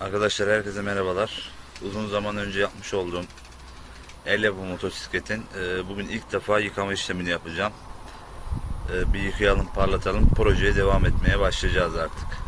Arkadaşlar herkese merhabalar. Uzun zaman önce yapmış olduğum el yapımı motosikletin e, bugün ilk defa yıkama işlemini yapacağım. E, bir yıkayalım, parlatalım. Projeye devam etmeye başlayacağız artık.